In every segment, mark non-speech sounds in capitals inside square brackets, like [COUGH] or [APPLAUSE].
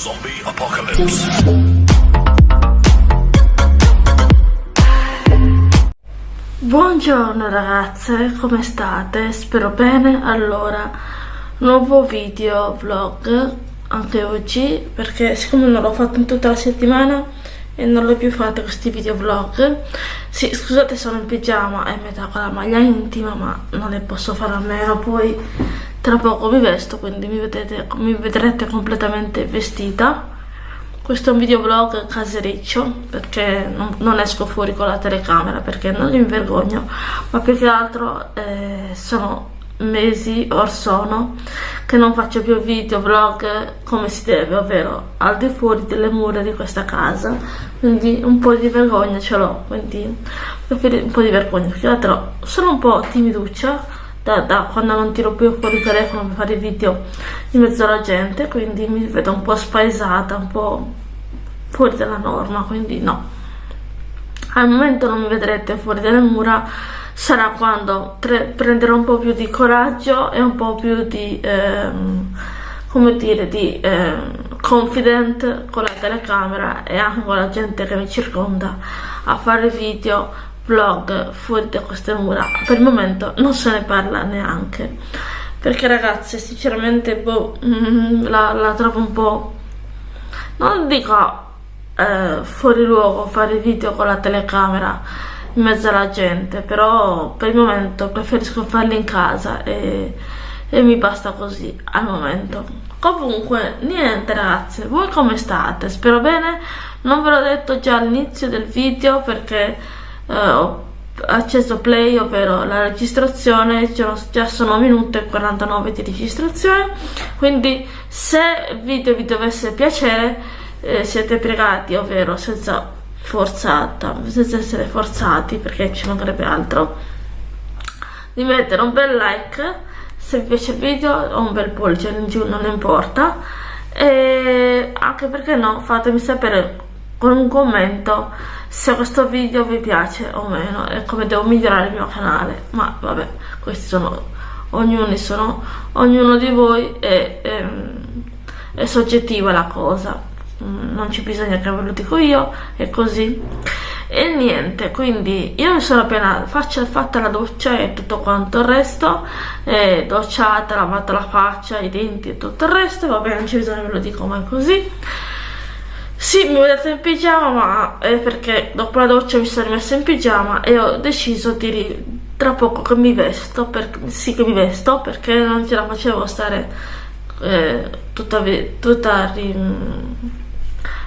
Zombie Apocalypse. Buongiorno ragazze, come state? Spero bene. Allora, nuovo video vlog anche oggi perché siccome non l'ho fatto in tutta la settimana e non l'ho più fatto questi video vlog sì scusate sono in pigiama e metà con la maglia intima ma non ne posso fare a meno poi tra poco mi vesto quindi mi, vedete, mi vedrete completamente vestita. Questo è un video vlog casericcio perché non, non, esco fuori con la telecamera perché non mi vergogno ma più che altro eh, sono mesi or sono che non faccio più video vlog come si deve ovvero al di fuori delle mura di questa casa. Quindi un po' di vergogna ce l'ho quindi un po' di vergogna perché l'altro sono un po' timiduccia da, da, quando non tiro più fuori il telefono per fare video in mezzo alla gente quindi mi vedo un po' spaesata un po' fuori dalla norma quindi no. Al momento non mi vedrete fuori dalle mura sarà quando prenderò un po' più di coraggio e un po' più di ehm, come dire di ehm, confident con la telecamera e anche con la gente che mi circonda a fare video vlog fuori da queste mura per il momento non se ne parla neanche. Perché ragazzi sinceramente boh, mm, la, la trovo un po' non dico eh, fuori luogo fare video con la telecamera in mezzo alla gente però per il momento preferisco farli in casa e, e mi basta così al momento. Comunque niente ragazzi voi come state? Spero bene? Non ve l'ho detto già all'inizio del video perché eh, ho acceso play ovvero la registrazione già sono minuto e 49 di registrazione. Quindi se il video vi dovesse piacere eh, siete pregati ovvero senza forzata, senza essere forzati perché ci mancherebbe altro, di mettere un bel like se vi piace il video o un bel pollice in giù, non importa, e anche perché no, fatemi sapere con un commento se questo video vi piace o meno e come devo migliorare il mio canale, ma vabbè, questi sono, ognuno, sono, ognuno di voi è, è, è soggettiva la cosa. Mm, non ci bisogna che ve lo dico io è così. E niente quindi io mi sono appena faccia, fatta la doccia e tutto quanto il resto eh, docciata, lavata la faccia, i denti e tutto il resto va bene non ci bisogna ve lo dico mai così sì, mi vedete in pigiama, ma è perché dopo la doccia mi sono rimessa in pigiama e ho deciso di tra poco che mi vesto, per, sì che mi vesto, perché non ce la facevo stare eh, tutta, tutta in,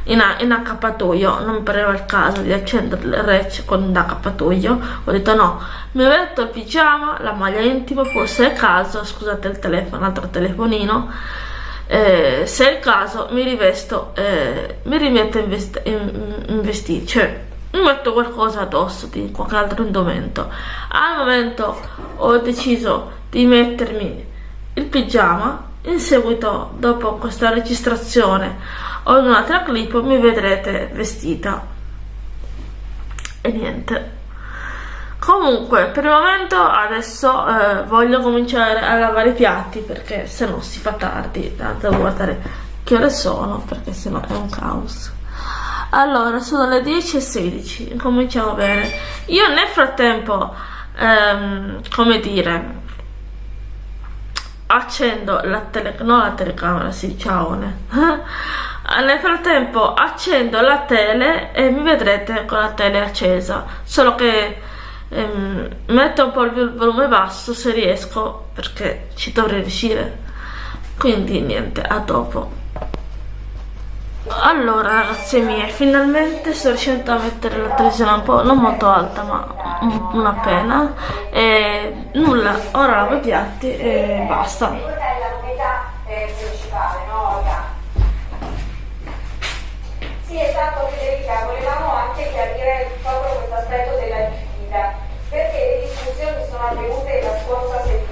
in accappatoio. Non mi pareva il caso di accendere il rec con l'accappatoio. Ho detto no mi metto il pigiama la maglia intima poi se è caso scusate il telefono un altro telefonino eh, se è il caso mi rivesto eh, mi rimetto in, vest in, in vestiti cioè mi metto qualcosa addosso di qualche altro indumento. Al momento ho deciso di mettermi il pigiama in seguito dopo questa registrazione o in un'altra clip mi vedrete vestita. E niente comunque per il momento adesso eh, voglio cominciare a lavare i piatti perché se no si fa tardi devo guardare che ore sono perché se no è un caos allora sono le 10 e 16 cominciamo bene io nel frattempo ehm, come dire accendo la, tele, no la telecamera, sì, ciao. [LAUGHS] Nel frattempo accendo la tele e mi vedrete con la tele accesa, solo che ehm, metto un po' il volume basso se riesco, perché ci dovrei riuscire. Quindi niente, a dopo. Allora ragazzi miei, finalmente sto riuscendo a mettere la televisione un po', non molto alta ma una pena e nulla, ora lavo i piatti e basta. Sì esatto Federica, volevamo anche chiarire proprio questo aspetto della discussioni sono avvenute la scorsa settimana,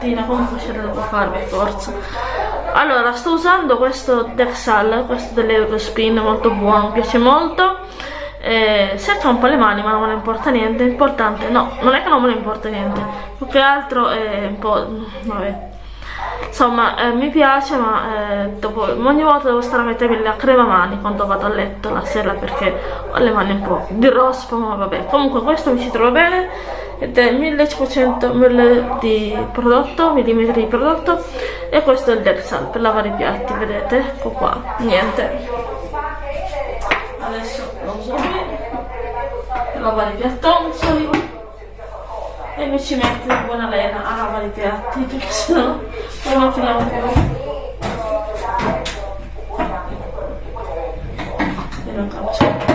stamattina, comunque ce l'ho da fare per forza. Allora, sto usando questo Dexal, questo dell'Eurospin, molto buono, mi piace molto. Eh, secca un po' le mani, ma non me ne importa niente. Importante, no, non è che non me ne importa niente, più che altro è un po'. vabbè. Insomma, eh, mi piace, ma eh, dopo, ogni volta devo stare a mettermi la crema mani quando vado a letto la sera perché ho le mani un po' di rospo, ma vabbè. Comunque questo mi ci trova bene ed è 1500 ml di prodotto, millimetri di prodotto e questo è il Dexal per lavare i piatti, vedete? Ecco qua, niente. Adesso lo uso qui per lavare i piattonzoli e mi ci metto in buona lena a lavare i piatti [LAUGHS] perché sennò non finiamo più. E non cancello.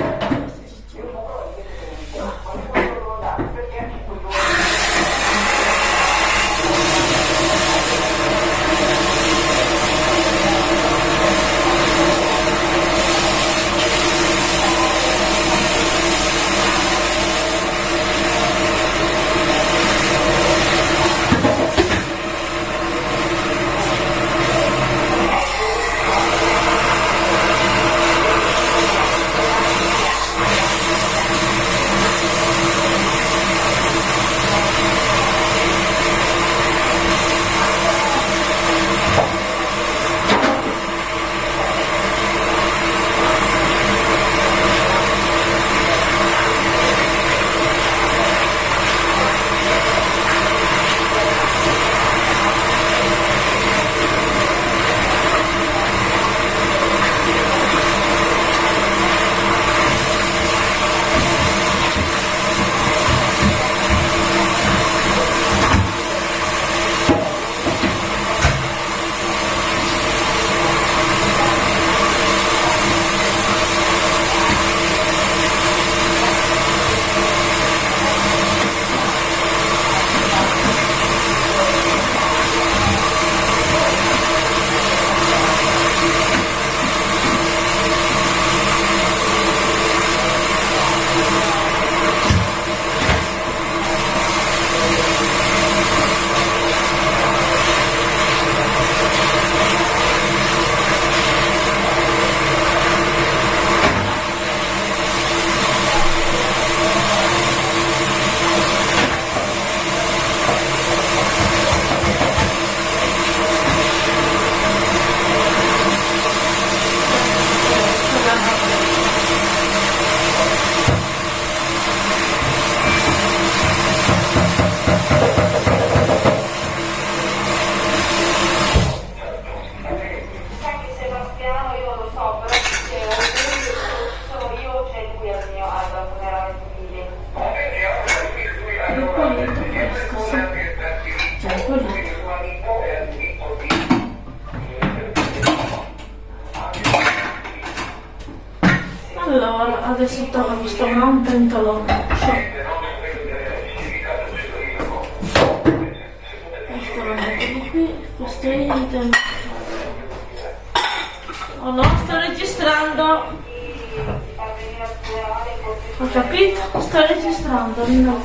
Ho capito? Sto registrando. No.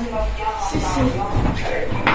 Sì, sì.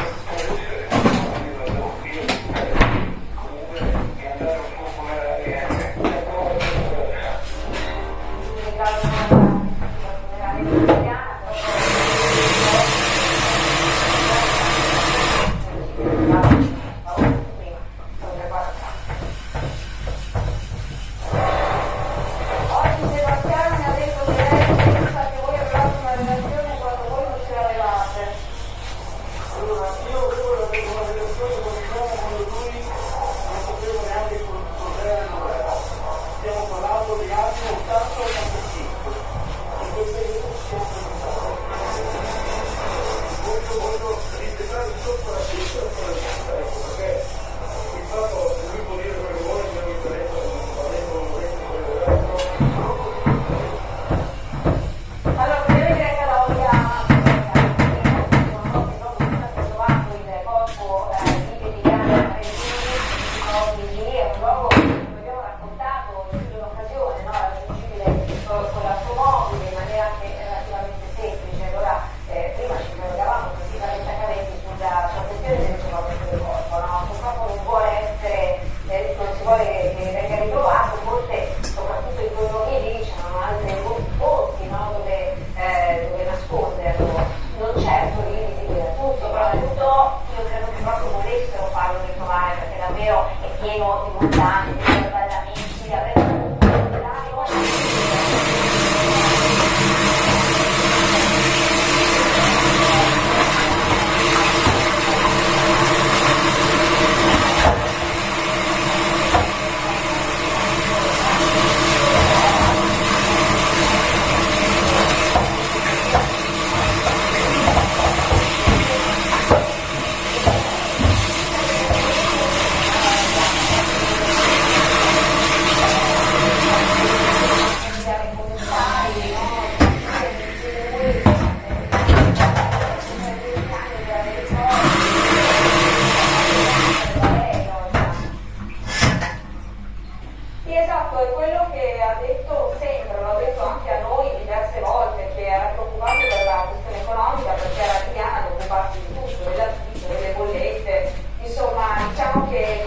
colapsó de manera que quello che ha detto sempre, l'ha detto anche a noi diverse volte, che era preoccupato per la questione economica perché era Adriana ad occuparsi di tutto, dell'affitto, delle bollette, insomma diciamo che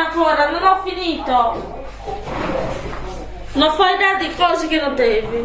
Ancora, non ho finito. Non fai tanti cose che non devi.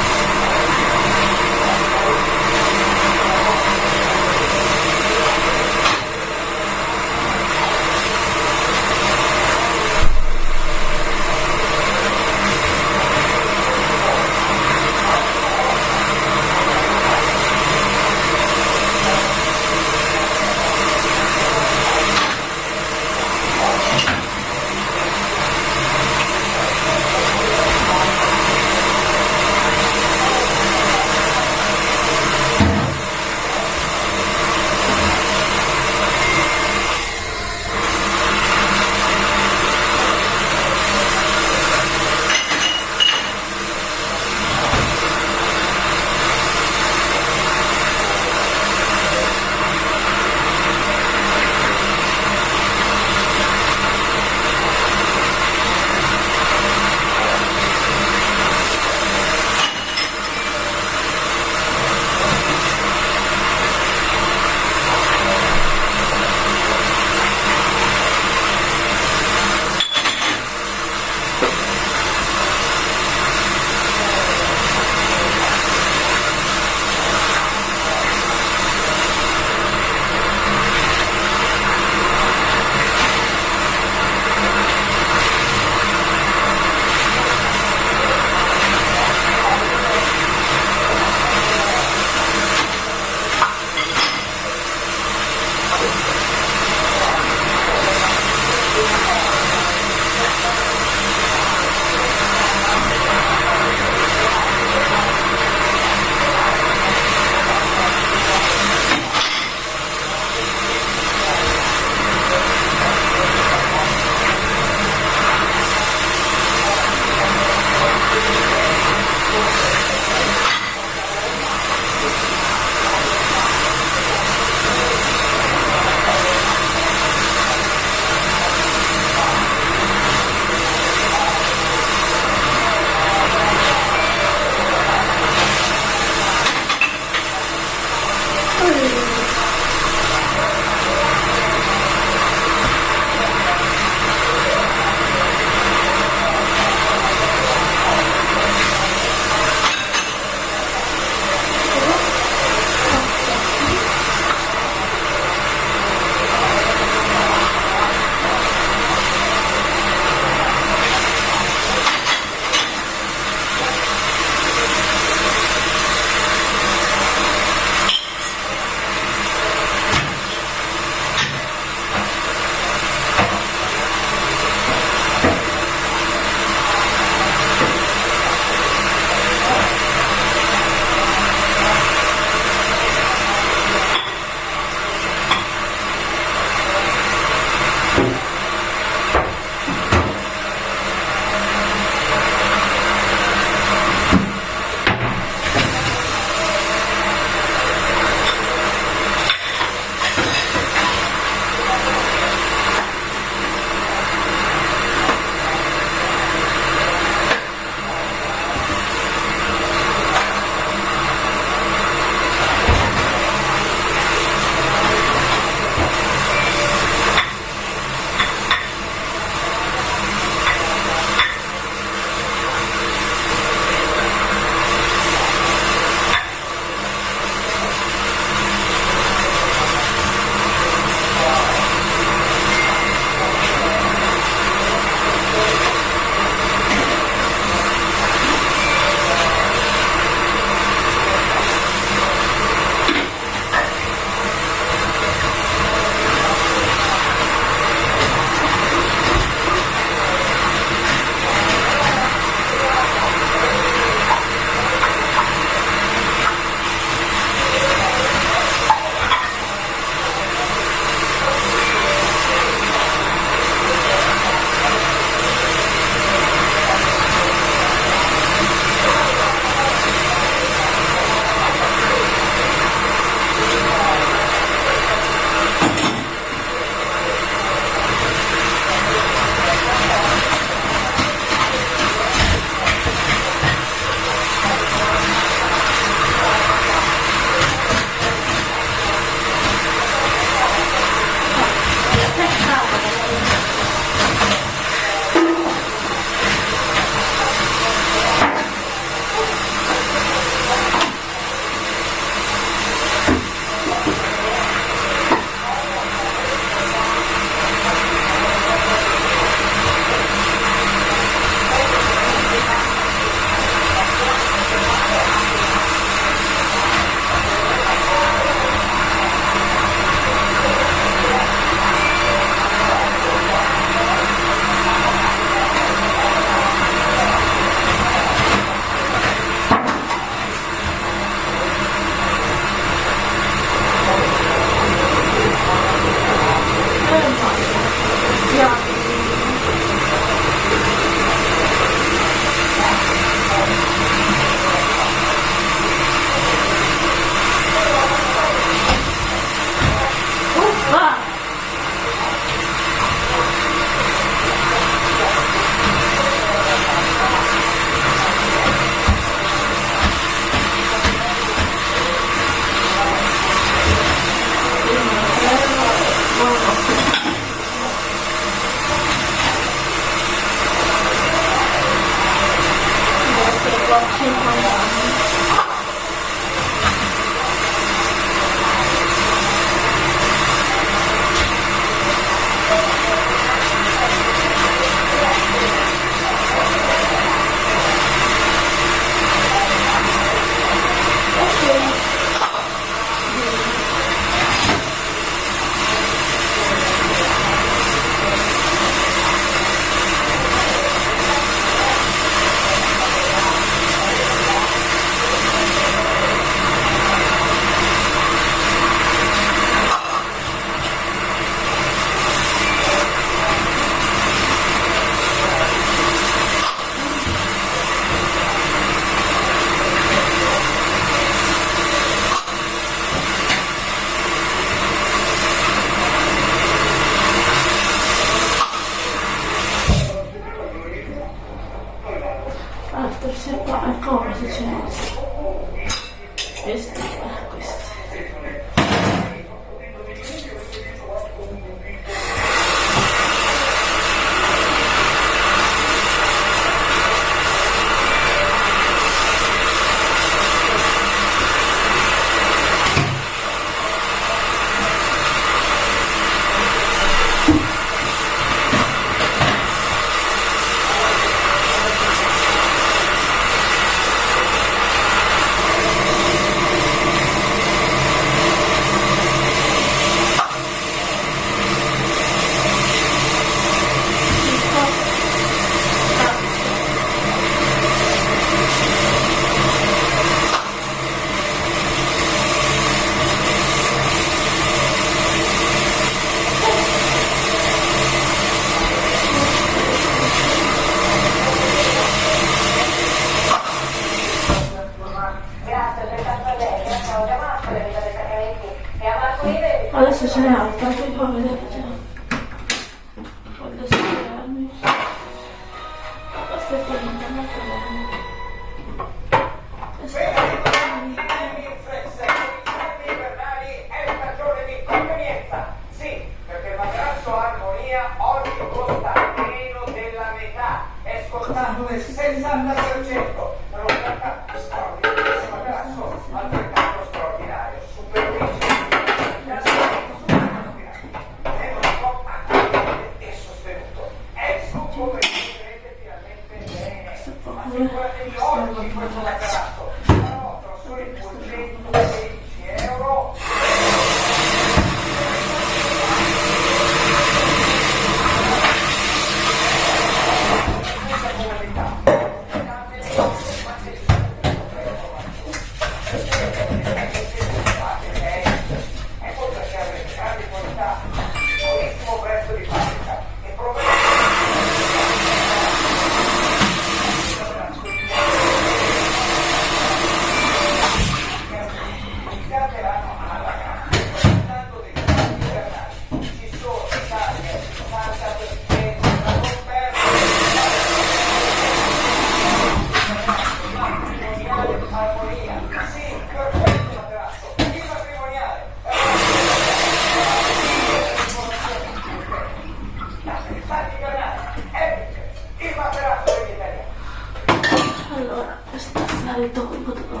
Allora, spazzare tolgo dopo.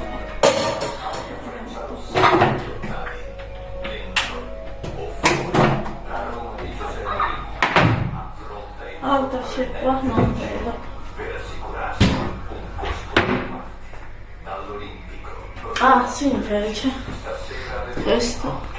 Alta c'è qua, non vedo. Per assicurarsi un posto dall'Olimpico. Ah, sì, invece. Questo.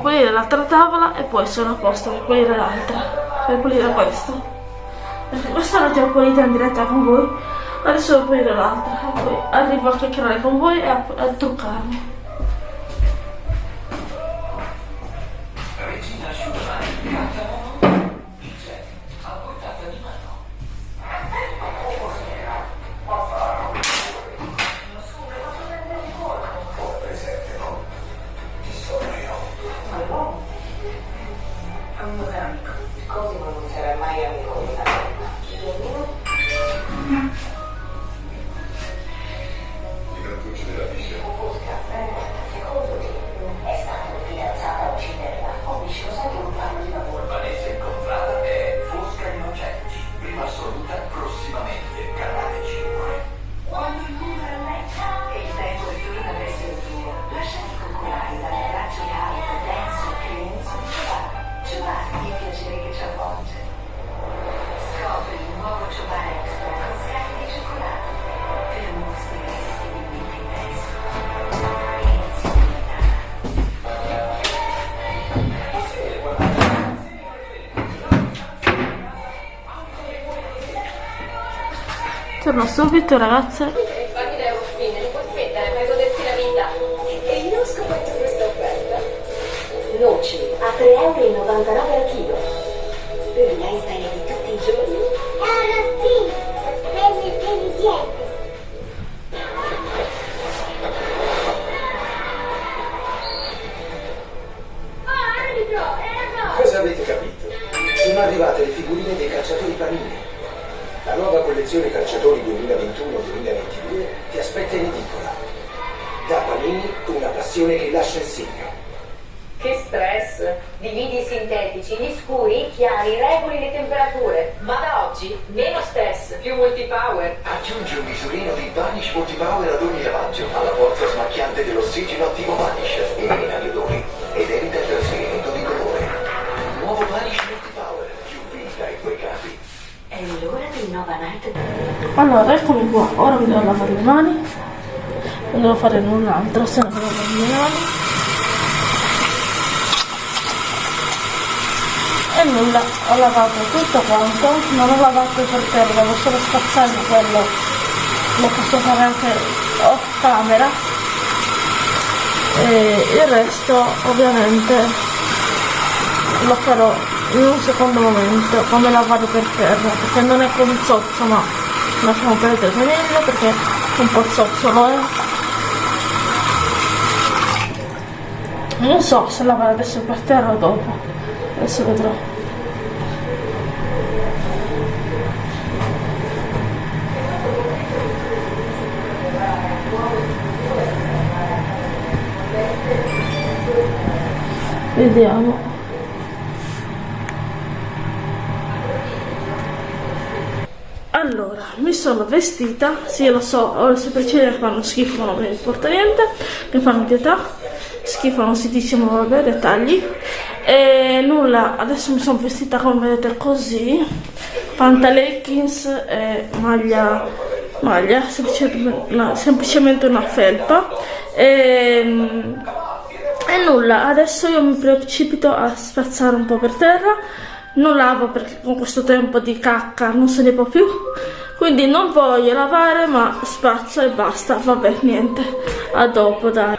devo pulire l'altra tavola e poi sono a posto per pulire l'altra, per pulire questa. Perché questa la già pulita in diretta con voi, adesso devo pulire l'altra e poi arrivo a chiacchierare con voi e a, a truccarmi. tornò subito ragazze. Noci a 3,99 euro devo lavare le mani e nulla ho lavato tutto quanto non ho lavato per terra devo solo spazzare quello lo posso fare anche off camera. E il resto ovviamente lo farò in un secondo momento come lavare per terra perché non è come zozzo ma lasciamo perdere meglio perché è un po' zozzolo eh non so se lavare adesso per terra o dopo. Adesso vedrò. Vediamo. Allora mi sono vestita sì lo so ho le sopracciglia che fanno schifo non mi importa niente mi fanno pietà schifo non si dice ma vabbè dettagli. E nulla adesso mi sono vestita come vedete così pantaleggings e maglia maglia semplicemente una, semplicemente una felpa. E, e nulla adesso io mi precipito a spazzare un po' per terra. Non lavo perché con questo tempo di cacca non se ne può più. Quindi non voglio lavare ma spazzo e basta. Vabbè niente. A dopo dai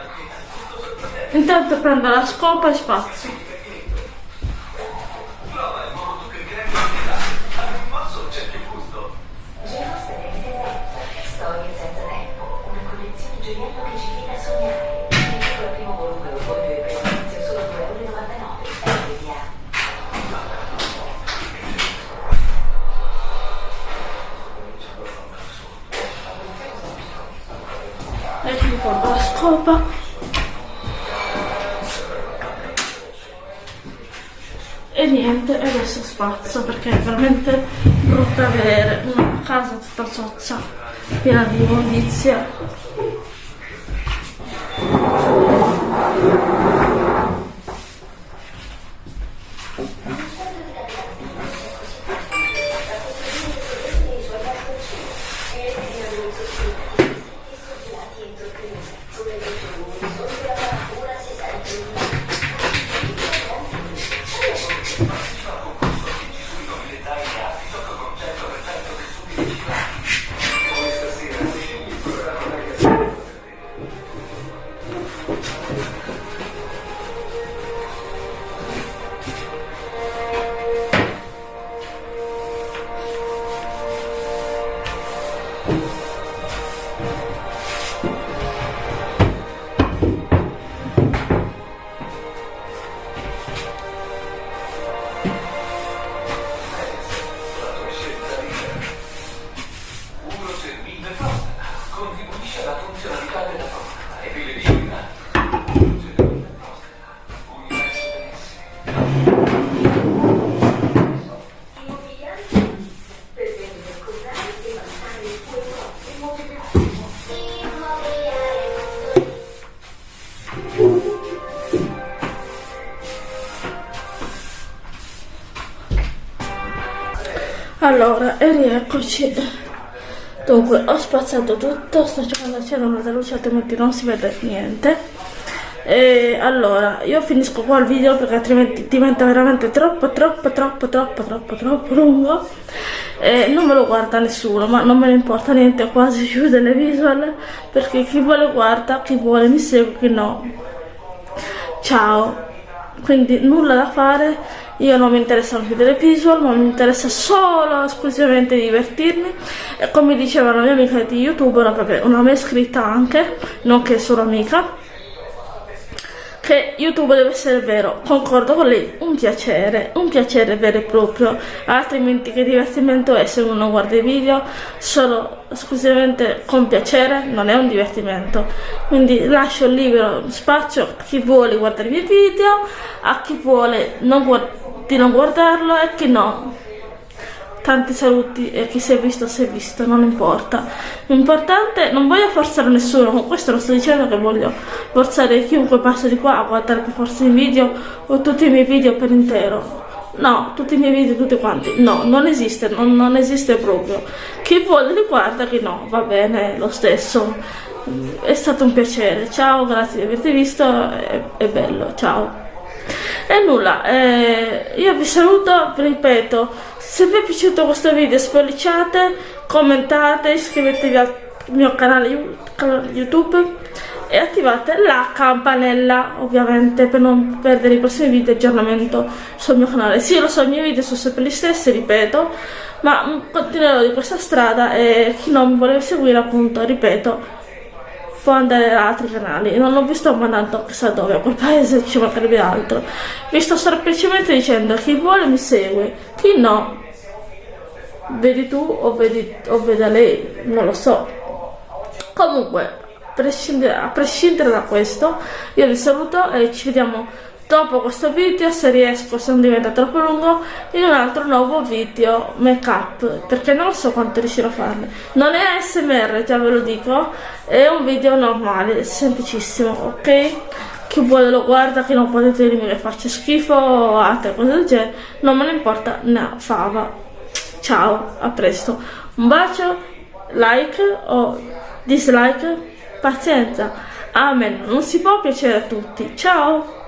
intanto prendo la scopa e spazzo Storie perché è veramente brutto avere una casa tutta sozza piena di immondizia Allora, e rieccoci. Dunque, ho spazzato tutto, sto cercando di accendere una luce altrimenti non si vede niente. E allora, io finisco qua il video perché altrimenti diventa veramente troppo, troppo, troppo, troppo, troppo, troppo lungo. E non me lo guarda nessuno, ma non me ne importa niente, quasi chiude le visual perché chi vuole guarda, chi vuole mi segue, chi no. Ciao quindi nulla da fare io non mi interessano più delle visual ma mi interessa solo esclusivamente divertirmi. E come diceva la mia amica di youtube una, una mia iscritta anche nonché solo amica che YouTube deve essere vero, concordo con lei, un piacere, un piacere vero e proprio, altrimenti che divertimento è se uno guarda i video? Solo esclusivamente con piacere, non è un divertimento. Quindi lascio libero spazio a chi vuole guardare i miei video, a chi vuole non di non guardarlo e chi no. Tanti saluti e chi si è visto si è visto, non importa. L'importante, non voglio forzare nessuno, con questo non sto dicendo che voglio forzare chiunque passa di qua a guardare per forza i video o tutti i miei video per intero. No, tutti i miei video, tutti quanti. No, non esiste, non, non esiste proprio. Chi vuole li guarda, chi no, va bene lo stesso. È stato un piacere. Ciao, grazie di averti visto, è, è bello, ciao. E nulla, eh, io vi saluto, vi ripeto, se vi è piaciuto questo video spolliciate, commentate, iscrivetevi al mio canale YouTube e attivate la campanella ovviamente per non perdere i prossimi video di aggiornamento sul mio canale. Sì lo so i miei video sono sempre gli stessi ripeto ma continuerò di questa strada e chi non mi vuole seguire appunto ripeto può andare da altri canali. Non, non vi sto mandando chissà dove a quel paese ci mancherebbe altro. Vi sto semplicemente dicendo chi vuole mi segue chi no vedi tu o vedi o veda lei non lo so. Comunque prescindere, a prescindere da questo io vi saluto e ci vediamo dopo questo video se riesco se non diventa troppo lungo in un altro nuovo video make up perché non so quanto riuscirò a farne. Non è smr già ve lo dico è un video normale semplicissimo ok? Chi vuole lo guarda chi non potete dirmi che faccio schifo o altre cose del genere non me ne importa una fava. Ciao a presto. Un bacio like o dislike Pazienza, amen, non si può piacere a tutti. Ciao!